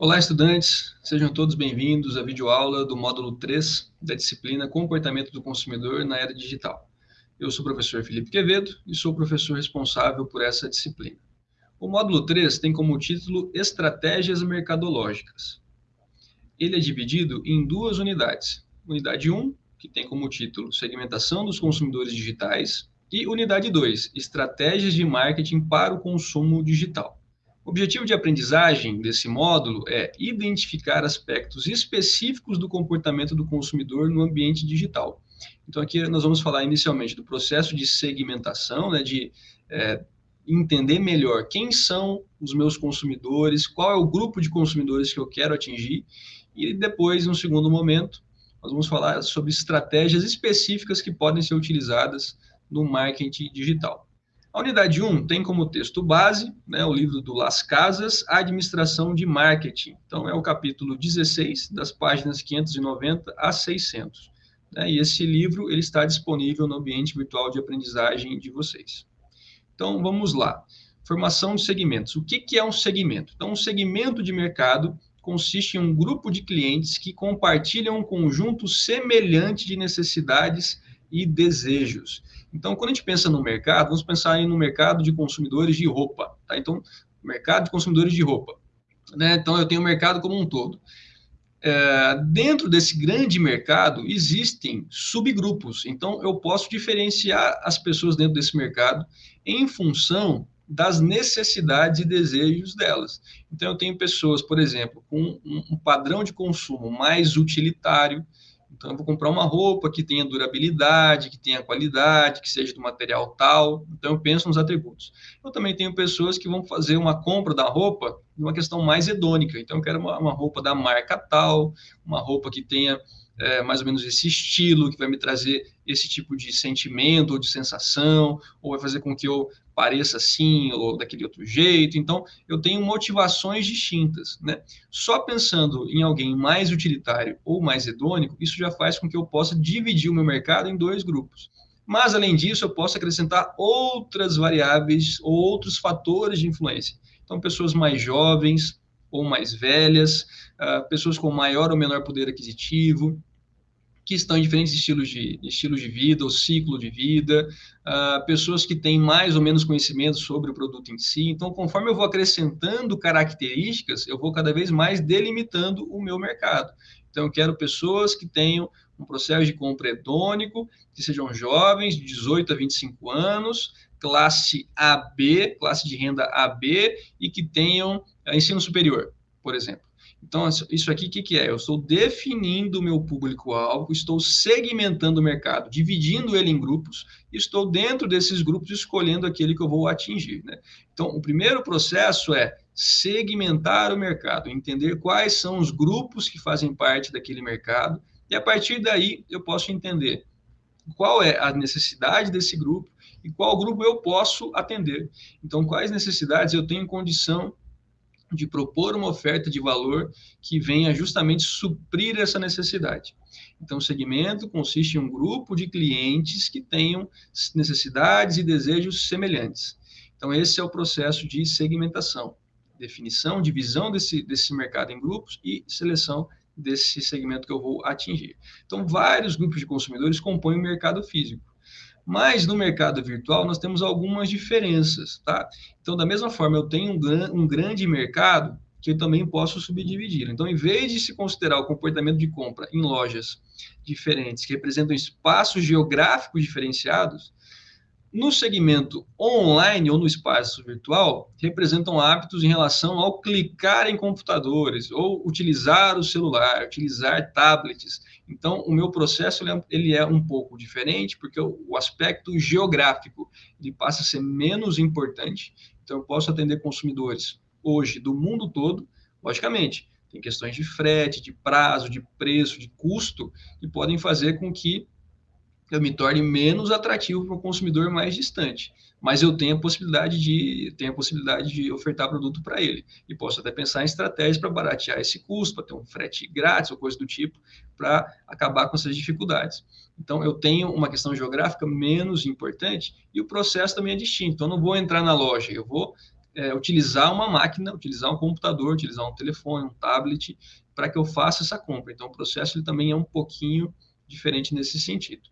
Olá, estudantes, sejam todos bem-vindos à videoaula do módulo 3 da disciplina Comportamento do Consumidor na Era Digital. Eu sou o professor Felipe Quevedo e sou o professor responsável por essa disciplina. O módulo 3 tem como título Estratégias Mercadológicas. Ele é dividido em duas unidades. Unidade 1, que tem como título Segmentação dos Consumidores Digitais, e unidade 2, Estratégias de Marketing para o Consumo Digital. O objetivo de aprendizagem desse módulo é identificar aspectos específicos do comportamento do consumidor no ambiente digital. Então, aqui nós vamos falar inicialmente do processo de segmentação, né, de é, entender melhor quem são os meus consumidores, qual é o grupo de consumidores que eu quero atingir, e depois, no segundo momento, nós vamos falar sobre estratégias específicas que podem ser utilizadas no marketing digital. A unidade 1 tem como texto base né, o livro do Las Casas, Administração de Marketing. Então, é o capítulo 16, das páginas 590 a 600. Né, e esse livro ele está disponível no ambiente virtual de aprendizagem de vocês. Então, vamos lá. Formação de segmentos. O que, que é um segmento? Então, um segmento de mercado consiste em um grupo de clientes que compartilham um conjunto semelhante de necessidades e desejos. Então, quando a gente pensa no mercado, vamos pensar no mercado de consumidores de roupa. Tá? Então, mercado de consumidores de roupa. Né? Então, eu tenho o mercado como um todo. É, dentro desse grande mercado, existem subgrupos. Então, eu posso diferenciar as pessoas dentro desse mercado em função das necessidades e desejos delas. Então, eu tenho pessoas, por exemplo, com um padrão de consumo mais utilitário, então, eu vou comprar uma roupa que tenha durabilidade, que tenha qualidade, que seja do material tal. Então, eu penso nos atributos. Eu também tenho pessoas que vão fazer uma compra da roupa numa questão mais hedônica. Então, eu quero uma, uma roupa da marca tal, uma roupa que tenha é, mais ou menos esse estilo, que vai me trazer esse tipo de sentimento ou de sensação, ou vai fazer com que eu pareça assim ou daquele outro jeito. Então, eu tenho motivações distintas, né? Só pensando em alguém mais utilitário ou mais hedônico, isso já faz com que eu possa dividir o meu mercado em dois grupos. Mas, além disso, eu posso acrescentar outras variáveis ou outros fatores de influência. Então, pessoas mais jovens ou mais velhas, uh, pessoas com maior ou menor poder aquisitivo, que estão em diferentes estilos de, estilos de vida ou ciclo de vida, uh, pessoas que têm mais ou menos conhecimento sobre o produto em si. Então, conforme eu vou acrescentando características, eu vou cada vez mais delimitando o meu mercado. Então, eu quero pessoas que tenham um processo de compra hedônico, que sejam jovens, de 18 a 25 anos, classe AB, classe de renda AB, e que tenham uh, ensino superior, por exemplo. Então, isso aqui, o que, que é? Eu estou definindo o meu público-alvo, estou segmentando o mercado, dividindo ele em grupos, e estou dentro desses grupos escolhendo aquele que eu vou atingir. Né? Então, o primeiro processo é segmentar o mercado, entender quais são os grupos que fazem parte daquele mercado, e a partir daí eu posso entender qual é a necessidade desse grupo e qual grupo eu posso atender. Então, quais necessidades eu tenho condição de propor uma oferta de valor que venha justamente suprir essa necessidade. Então, o segmento consiste em um grupo de clientes que tenham necessidades e desejos semelhantes. Então, esse é o processo de segmentação, definição, divisão desse, desse mercado em grupos e seleção desse segmento que eu vou atingir. Então, vários grupos de consumidores compõem o mercado físico. Mas no mercado virtual nós temos algumas diferenças, tá? Então, da mesma forma, eu tenho um, um grande mercado que eu também posso subdividir. Então, em vez de se considerar o comportamento de compra em lojas diferentes, que representam espaços geográficos diferenciados, no segmento online ou no espaço virtual, representam hábitos em relação ao clicar em computadores ou utilizar o celular, utilizar tablets. Então, o meu processo ele é, ele é um pouco diferente, porque o, aspecto geográfico ele passa a ser menos importante. Então, eu posso atender consumidores hoje do mundo todo, logicamente. Tem questões de frete, de prazo, de preço, de custo, que podem fazer com que eu me torne menos atrativo para o consumidor mais distante. Mas eu tenho a possibilidade de tenho a possibilidade de ofertar produto para ele. E posso até pensar em estratégias para baratear esse custo, para ter um frete grátis ou coisa do tipo, para acabar com essas dificuldades. Então, eu tenho uma questão geográfica menos importante e o processo também é distinto. Então, eu não vou entrar na loja, eu vou é, utilizar uma máquina, utilizar um computador, utilizar um telefone, um tablet, para que eu faça essa compra. Então, o processo ele também é um pouquinho diferente nesse sentido.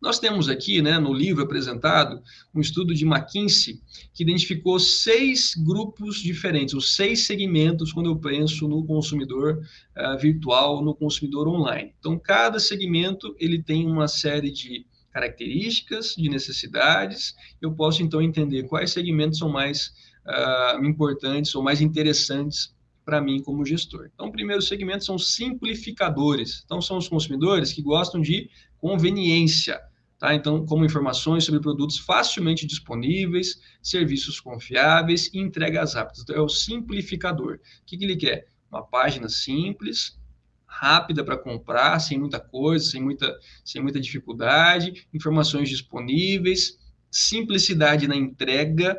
Nós temos aqui, né, no livro apresentado, um estudo de McKinsey que identificou seis grupos diferentes, os seis segmentos quando eu penso no consumidor uh, virtual, no consumidor online. Então, cada segmento ele tem uma série de características, de necessidades. Eu posso então entender quais segmentos são mais uh, importantes ou mais interessantes para mim como gestor. Então, o primeiro segmento são simplificadores. Então, são os consumidores que gostam de conveniência. Tá? Então, como informações sobre produtos facilmente disponíveis, serviços confiáveis e entregas rápidas. Então, é o simplificador. O que, que ele quer? Uma página simples, rápida para comprar, sem muita coisa, sem muita, sem muita dificuldade, informações disponíveis, simplicidade na entrega,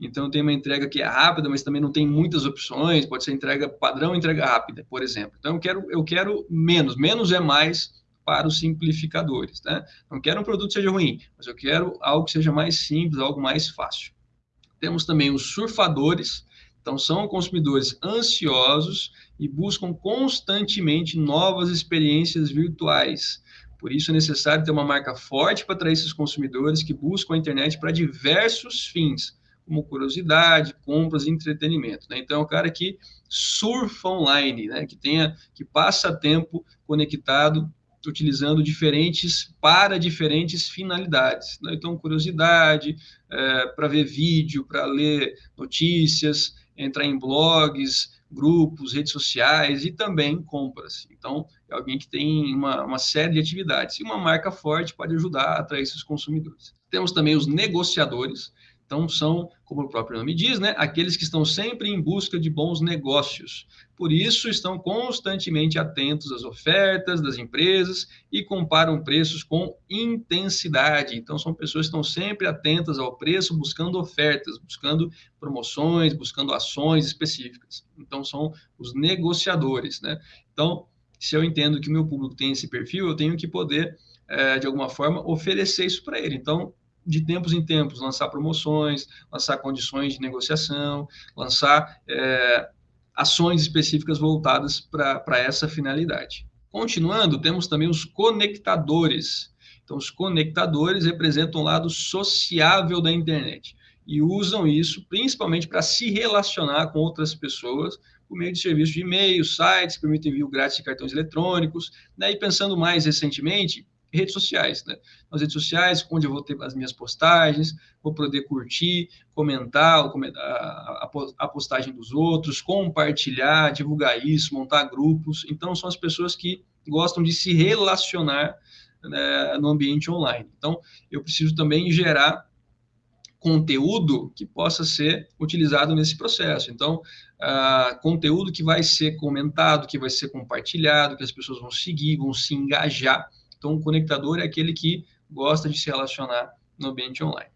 então, tem uma entrega que é rápida, mas também não tem muitas opções. Pode ser entrega padrão, entrega rápida, por exemplo. Então, eu quero, eu quero menos. Menos é mais para os simplificadores. Né? Não quero um produto que seja ruim, mas eu quero algo que seja mais simples, algo mais fácil. Temos também os surfadores. Então, são consumidores ansiosos e buscam constantemente novas experiências virtuais. Por isso é necessário ter uma marca forte para atrair esses consumidores que buscam a internet para diversos fins como curiosidade, compras e entretenimento. Né? Então, é um cara que surfa online, né? que tenha, que passa tempo conectado, utilizando diferentes para diferentes finalidades. Né? Então, curiosidade, é, para ver vídeo, para ler notícias, entrar em blogs, grupos, redes sociais e também compras. Então, é alguém que tem uma, uma série de atividades. E uma marca forte pode ajudar a atrair esses consumidores. Temos também os negociadores, então, são, como o próprio nome diz, né, aqueles que estão sempre em busca de bons negócios. Por isso, estão constantemente atentos às ofertas das empresas e comparam preços com intensidade. Então, são pessoas que estão sempre atentas ao preço, buscando ofertas, buscando promoções, buscando ações específicas. Então, são os negociadores. Né? Então, se eu entendo que o meu público tem esse perfil, eu tenho que poder, é, de alguma forma, oferecer isso para ele. Então, de tempos em tempos, lançar promoções, lançar condições de negociação, lançar é, ações específicas voltadas para essa finalidade. Continuando, temos também os conectadores. Então, os conectadores representam o lado sociável da internet e usam isso principalmente para se relacionar com outras pessoas por meio de serviços de e-mail, sites que permitem envio grátis de cartões eletrônicos, né? e pensando mais recentemente, redes sociais, né? Nas redes sociais, onde eu vou ter as minhas postagens, vou poder curtir, comentar a, postagem dos outros, compartilhar, divulgar isso, montar grupos. Então, são as pessoas que gostam de se relacionar né, no ambiente online. Então, eu preciso também gerar conteúdo que possa ser utilizado nesse processo. Então, conteúdo que vai ser comentado, que vai ser compartilhado, que as pessoas vão seguir, vão se engajar então, o conectador é aquele que gosta de se relacionar no ambiente online.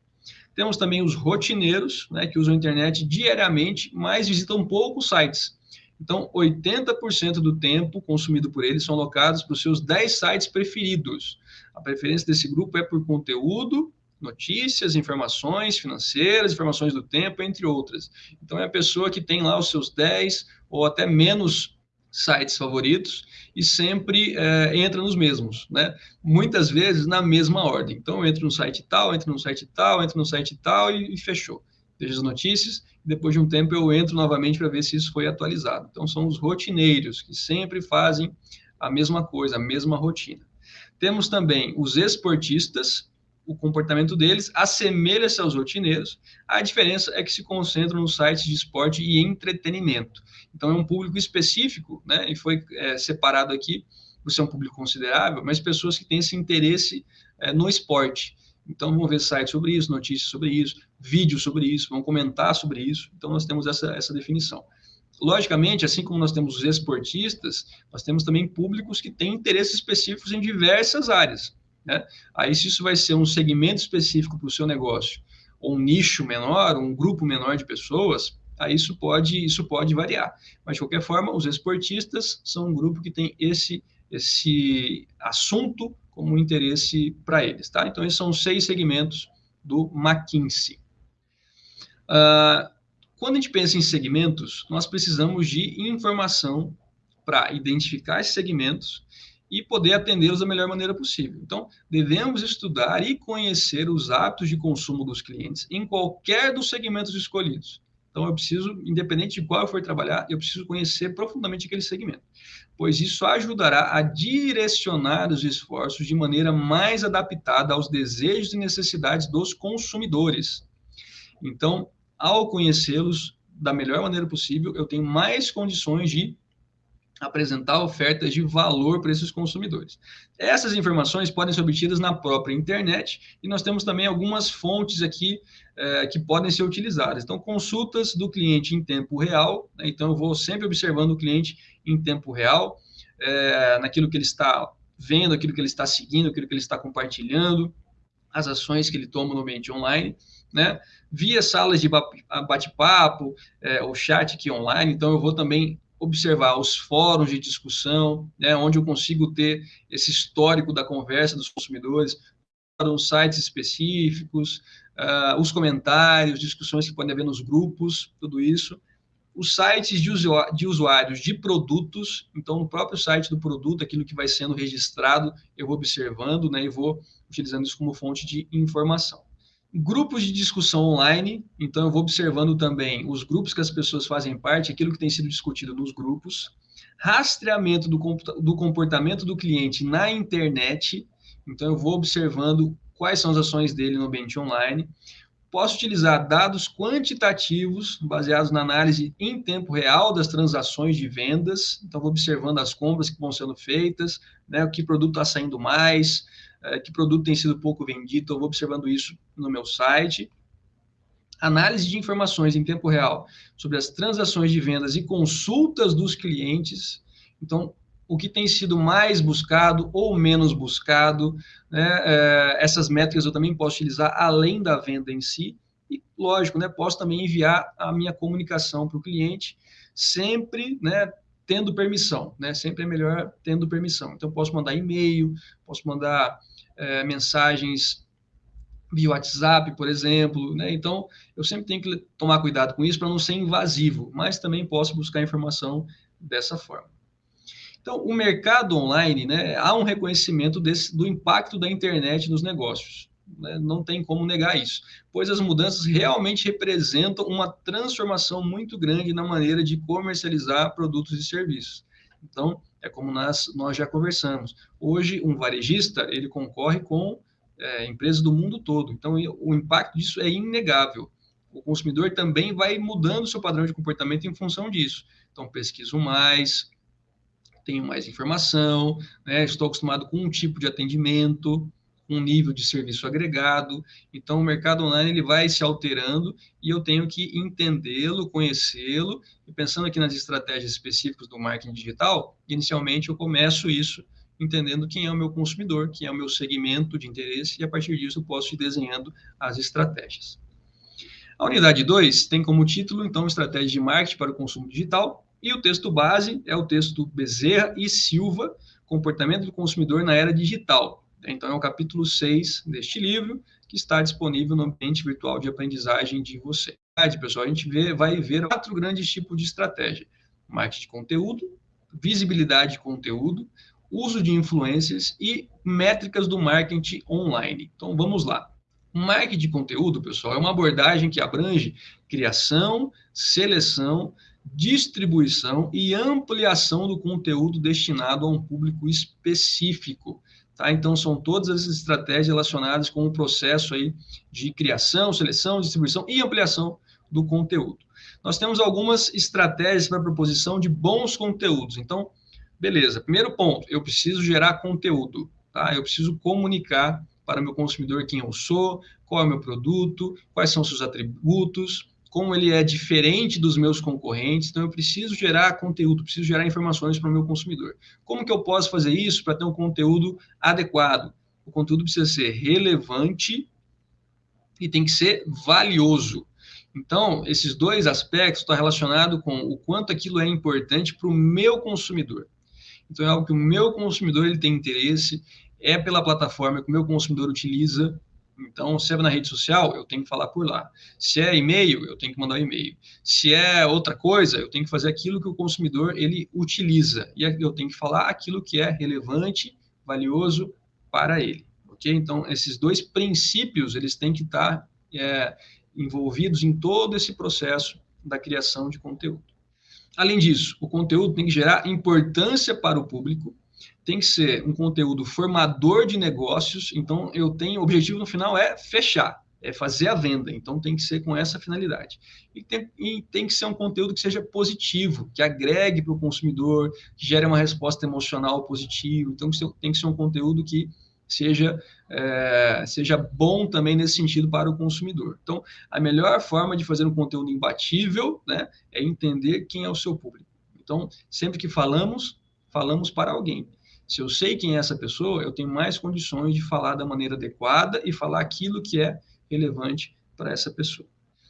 Temos também os rotineiros, né, que usam a internet diariamente, mas visitam poucos sites. Então, 80% do tempo consumido por eles são alocados para os seus 10 sites preferidos. A preferência desse grupo é por conteúdo, notícias, informações financeiras, informações do tempo, entre outras. Então, é a pessoa que tem lá os seus 10 ou até menos sites favoritos e sempre é, entra nos mesmos, né? Muitas vezes na mesma ordem. Então, entra no site tal, entra no site tal, entra no site tal e, e fechou. Vejo as notícias depois de um tempo eu entro novamente para ver se isso foi atualizado. Então, são os rotineiros que sempre fazem a mesma coisa, a mesma rotina. Temos também os esportistas, o comportamento deles assemelha-se aos rotineiros, a diferença é que se concentram nos sites de esporte e entretenimento. Então, é um público específico, né, e foi é, separado aqui, por ser um público considerável, mas pessoas que têm esse interesse é, no esporte. Então, vão ver sites sobre isso, notícias sobre isso, vídeos sobre isso, vão comentar sobre isso. Então, nós temos essa, essa definição. Logicamente, assim como nós temos os esportistas, nós temos também públicos que têm interesses específicos em diversas áreas. Né? Aí, se isso vai ser um segmento específico para o seu negócio, ou um nicho menor, um grupo menor de pessoas, aí isso pode, isso pode variar. Mas, de qualquer forma, os esportistas são um grupo que tem esse, esse assunto como interesse para eles. Tá? Então, esses são seis segmentos do McKinsey. Uh, quando a gente pensa em segmentos, nós precisamos de informação para identificar esses segmentos e poder atendê-los da melhor maneira possível. Então, devemos estudar e conhecer os hábitos de consumo dos clientes em qualquer dos segmentos escolhidos. Então, eu preciso, independente de qual eu for trabalhar, eu preciso conhecer profundamente aquele segmento, pois isso ajudará a direcionar os esforços de maneira mais adaptada aos desejos e necessidades dos consumidores. Então, ao conhecê-los da melhor maneira possível, eu tenho mais condições de apresentar ofertas de valor para esses consumidores. Essas informações podem ser obtidas na própria internet e nós temos também algumas fontes aqui é, que podem ser utilizadas. Então, consultas do cliente em tempo real. Né? Então, eu vou sempre observando o cliente em tempo real, é, naquilo que ele está vendo, aquilo que ele está seguindo, aquilo que ele está compartilhando, as ações que ele toma no ambiente online. Né? Via salas de bate-papo, é, o chat aqui online, então eu vou também observar os fóruns de discussão, né, onde eu consigo ter esse histórico da conversa dos consumidores, os sites específicos, uh, os comentários, discussões que podem haver nos grupos, tudo isso. Os sites de, de usuários de produtos, então no próprio site do produto, aquilo que vai sendo registrado, eu vou observando né, e vou utilizando isso como fonte de informação. Grupos de discussão online, então eu vou observando também os grupos que as pessoas fazem parte, aquilo que tem sido discutido nos grupos. Rastreamento do, do comportamento do cliente na internet, então eu vou observando quais são as ações dele no ambiente online. Posso utilizar dados quantitativos baseados na análise em tempo real das transações de vendas. Então, vou observando as compras que vão sendo feitas, né, o que produto está saindo mais, que produto tem sido pouco vendido, eu vou observando isso no meu site. Análise de informações em tempo real sobre as transações de vendas e consultas dos clientes. Então, o que tem sido mais buscado ou menos buscado, né? É, essas métricas eu também posso utilizar além da venda em si. E, lógico, né, posso também enviar a minha comunicação para o cliente, sempre né, tendo permissão, né? Sempre é melhor tendo permissão. Então, posso mandar e-mail, posso mandar é, mensagens via WhatsApp, por exemplo, né? Então, eu sempre tenho que tomar cuidado com isso para não ser invasivo, mas também posso buscar informação dessa forma. Então, o mercado online, né, há um reconhecimento desse, do impacto da internet nos negócios. Né? Não tem como negar isso, pois as mudanças realmente representam uma transformação muito grande na maneira de comercializar produtos e serviços. Então, é como nós, nós já conversamos. Hoje, um varejista, ele concorre com é, empresas do mundo todo. Então, o impacto disso é inegável. O consumidor também vai mudando seu padrão de comportamento em função disso. Então, pesquiso mais, tenho mais informação, né? estou acostumado com um tipo de atendimento, um nível de serviço agregado. Então, o mercado online ele vai se alterando e eu tenho que entendê-lo, conhecê-lo. E pensando aqui nas estratégias específicas do marketing digital, inicialmente eu começo isso entendendo quem é o meu consumidor, quem é o meu segmento de interesse, e a partir disso eu posso ir desenhando as estratégias. A unidade 2 tem como título, então, Estratégia de Marketing para o Consumo Digital, e o texto base é o texto Bezerra e Silva, Comportamento do Consumidor na Era Digital, então, é o capítulo 6 deste livro, que está disponível no ambiente virtual de aprendizagem de você. Pessoal, a gente vê, vai ver quatro grandes tipos de estratégia: marketing de conteúdo, visibilidade de conteúdo, uso de influências e métricas do marketing online. Então, vamos lá. Marketing de conteúdo, pessoal, é uma abordagem que abrange criação, seleção, distribuição e ampliação do conteúdo destinado a um público específico. Tá? Então, são todas as estratégias relacionadas com o processo aí de criação, seleção, distribuição e ampliação do conteúdo. Nós temos algumas estratégias para a proposição de bons conteúdos. Então, beleza. Primeiro ponto, eu preciso gerar conteúdo. Tá? Eu preciso comunicar para o meu consumidor quem eu sou, qual é o meu produto, quais são seus atributos, como ele é diferente dos meus concorrentes, então eu preciso gerar conteúdo, preciso gerar informações para o meu consumidor. Como que eu posso fazer isso para ter um conteúdo adequado? O conteúdo precisa ser relevante e tem que ser valioso. Então, esses dois aspectos estão relacionados com o quanto aquilo é importante para o meu consumidor. Então, é algo que o meu consumidor ele tem interesse, é pela plataforma que o meu consumidor utiliza, Então, se é na rede social, eu tenho que falar por lá. Se é e-mail, eu tenho que mandar e-mail. Se é outra coisa, eu tenho que fazer aquilo que o consumidor ele utiliza e eu tenho que falar aquilo que é relevante, valioso para ele. Ok? Então, esses dois princípios eles têm que estar é, envolvidos em todo esse processo da criação de conteúdo. Além disso, o conteúdo tem que gerar importância para o público, tem que ser um conteúdo formador de negócios, então eu tenho, o objetivo no final é fechar, é fazer a venda, então tem que ser com essa finalidade. E tem, e tem que ser um conteúdo que seja positivo, que agregue para o consumidor, que gere uma resposta emocional positiva, então tem que ser um conteúdo que seja, é, seja bom também nesse sentido para o consumidor. Então, a melhor forma de fazer um conteúdo imbatível né, é entender quem é o seu público. Então, sempre que falamos, falamos para alguém. Se eu sei quem é essa pessoa, eu tenho mais condições de falar da maneira adequada e falar aquilo que é relevante para essa pessoa.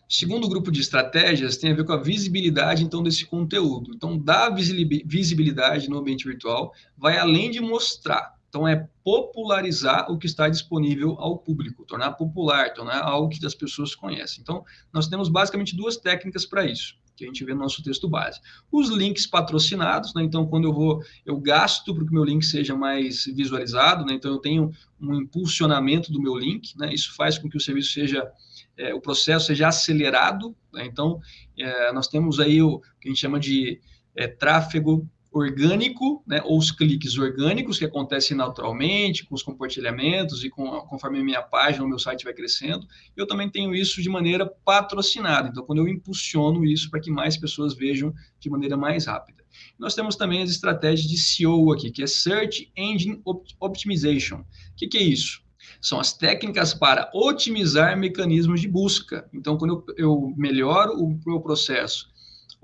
Segundo grupo de estratégias tem a ver com a visibilidade, então, desse conteúdo. Então, dar visibilidade no ambiente virtual vai além de mostrar, então, é popularizar o que está disponível ao público, tornar popular, tornar algo que as pessoas conhecem. Então, nós temos basicamente duas técnicas para isso, que a gente vê no nosso texto base. Os links patrocinados, né? então, quando eu vou, eu gasto para que o meu link seja mais visualizado, né? então, eu tenho um impulsionamento do meu link, né? isso faz com que o serviço seja, é, o processo seja acelerado, né? então, é, nós temos aí o que a gente chama de é, tráfego orgânico, né, ou os cliques orgânicos que acontecem naturalmente com os compartilhamentos e com, conforme a minha página, o meu site vai crescendo. Eu também tenho isso de maneira patrocinada. Então, quando eu impulsiono isso para que mais pessoas vejam de maneira mais rápida. Nós temos também as estratégias de SEO aqui, que é Search Engine Optimization. O que, que é isso? São as técnicas para otimizar mecanismos de busca. Então, quando eu, eu melhoro o meu processo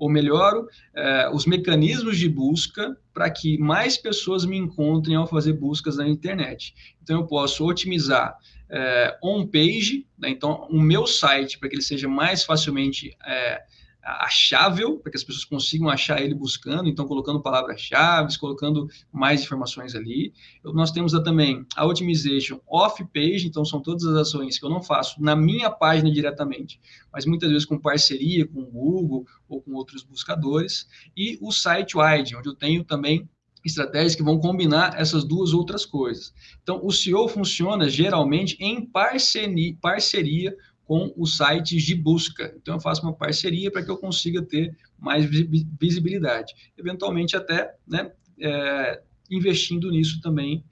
ou melhoro eh, os mecanismos de busca para que mais pessoas me encontrem ao fazer buscas na internet. Então, eu posso otimizar eh, on-page, né? então, o meu site, para que ele seja mais facilmente eh, achável, para que as pessoas consigam achar ele buscando, então colocando palavras-chave, colocando mais informações ali. Nós temos também a Optimization Off-Page, então são todas as ações que eu não faço na minha página diretamente, mas muitas vezes com parceria com o Google ou com outros buscadores, e o Site-Wide, onde eu tenho também estratégias que vão combinar essas duas outras coisas. Então, o SEO funciona geralmente em parceria, parceria com os sites de busca. Então, eu faço uma parceria para que eu consiga ter mais visibilidade. Eventualmente, até né, é, investindo nisso também,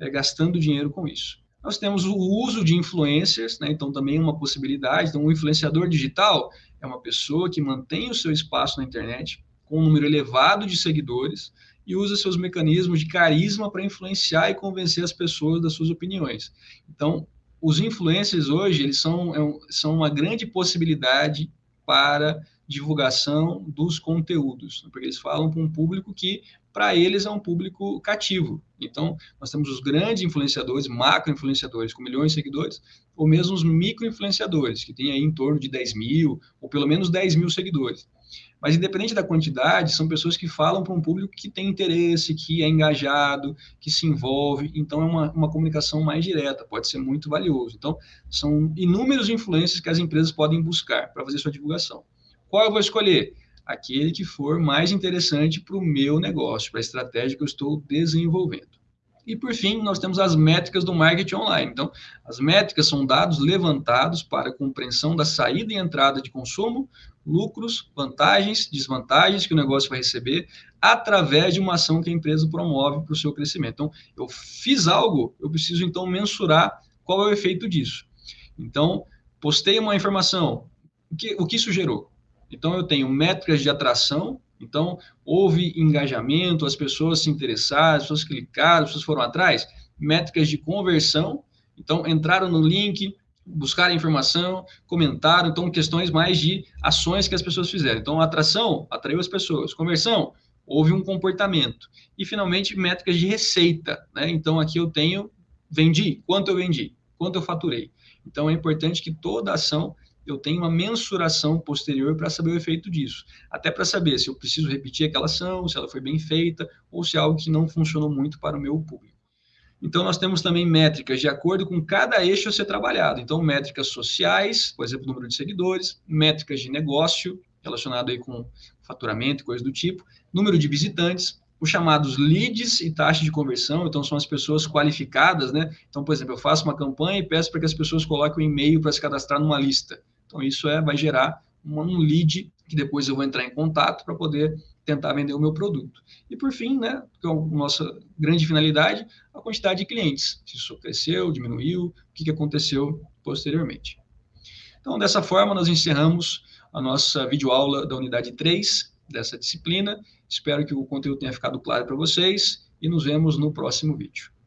é, gastando dinheiro com isso. Nós temos o uso de influencers, né, então também é uma possibilidade. Então, um influenciador digital é uma pessoa que mantém o seu espaço na internet com um número elevado de seguidores e usa seus mecanismos de carisma para influenciar e convencer as pessoas das suas opiniões. Então, os influencers hoje eles são, é são uma grande possibilidade para divulgação dos conteúdos, porque eles falam para um público que, para eles, é um público cativo. Então, nós temos os grandes influenciadores, macro-influenciadores com milhões de seguidores, ou mesmo os micro-influenciadores, que têm aí em torno de 10 mil, ou pelo menos 10 mil seguidores. Mas, independente da quantidade, são pessoas que falam para um público que tem interesse, que é engajado, que se envolve. Então, é uma, uma comunicação mais direta, pode ser muito valioso. Então, são inúmeros influências que as empresas podem buscar para fazer sua divulgação. Qual eu vou escolher? Aquele que for mais interessante para o meu negócio, para a estratégia que eu estou desenvolvendo. E, por fim, nós temos as métricas do marketing online. Então, as métricas são dados levantados para compreensão da saída e entrada de consumo, lucros, vantagens, desvantagens que o negócio vai receber através de uma ação que a empresa promove para o seu crescimento. Então, eu fiz algo, eu preciso então mensurar qual é o efeito disso. Então, postei uma informação, o que, o que isso gerou? Então, eu tenho métricas de atração, então, houve engajamento, as pessoas se interessaram, as pessoas clicaram, as pessoas foram atrás. Métricas de conversão, então, entraram no link, buscaram informação, comentaram, então, questões mais de ações que as pessoas fizeram. Então, atração atraiu as pessoas, conversão, houve um comportamento. E, finalmente, métricas de receita. Né? Então, aqui eu tenho, vendi, quanto eu vendi, quanto eu faturei. Então, é importante que toda ação eu tenho uma mensuração posterior para saber o efeito disso. Até para saber se eu preciso repetir aquela ação, se ela foi bem feita, ou se é algo que não funcionou muito para o meu público. Então, nós temos também métricas de acordo com cada eixo a ser trabalhado. Então, métricas sociais, por exemplo, número de seguidores, métricas de negócio, relacionado aí com faturamento e coisas do tipo, número de visitantes, os chamados leads e taxa de conversão, então são as pessoas qualificadas, né? Então, por exemplo, eu faço uma campanha e peço para que as pessoas coloquem um e-mail para se cadastrar numa lista. Então, isso é, vai gerar um lead que depois eu vou entrar em contato para poder tentar vender o meu produto. E por fim, né, que é a nossa grande finalidade, a quantidade de clientes. Se isso cresceu, diminuiu, o que, que aconteceu posteriormente. Então, dessa forma, nós encerramos a nossa videoaula da unidade 3 dessa disciplina. Espero que o conteúdo tenha ficado claro para vocês e nos vemos no próximo vídeo.